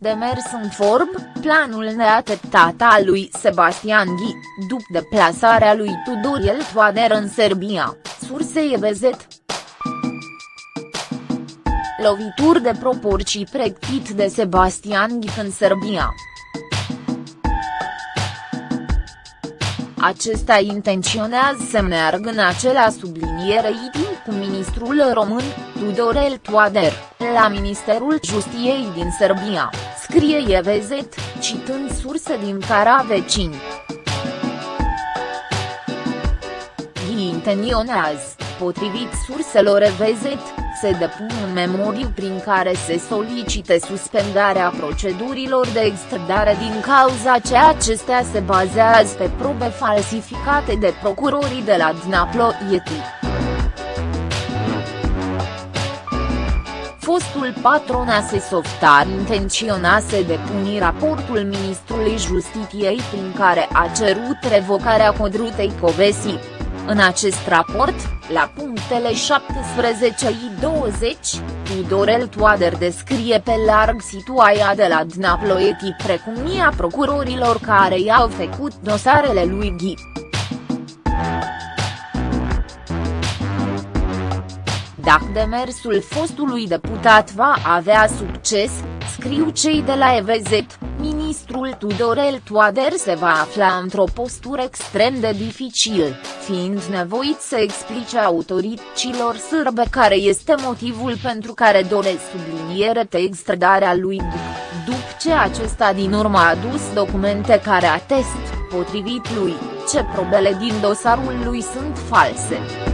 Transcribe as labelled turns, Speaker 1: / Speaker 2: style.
Speaker 1: Demers în form, planul neateptat al lui Sebastian Ghi, după deplasarea lui Tudorel Toader în Serbia, surse EVZ. Lovituri de proporții pregătit de Sebastian Ghi în Serbia. Acesta intenționează să meargă în acela subliniere itin cu ministrul român, Tudorel Toader, la Ministerul Justiției din Serbia, scrie EVZ, citând surse din cara vecini. intenționează, potrivit surselor EVZ, se depun un memoriu prin care se solicite suspendarea procedurilor de extradare din cauza ce acestea se bazează pe probe falsificate de procurorii de la Dnaploieti. Fostul patron Softar intenționa să depuni raportul Ministrului Justiției prin care a cerut revocarea Codrutei Covesi. În acest raport, la punctele 17-20, Tudorel Toader descrie pe larg situația de la Dnaploeti precum mia procurorilor care i-au făcut dosarele lui Ghi. Dacă demersul fostului deputat va avea succes, scriu cei de la EVZ, ministrul Tudorel Toader se va afla într-o postură extrem de dificil, fiind nevoit să explice autorităților sârbe care este motivul pentru care doresc subliniere te extradarea lui după ce acesta din urmă a adus documente care atest, potrivit lui, ce probele din dosarul lui sunt false.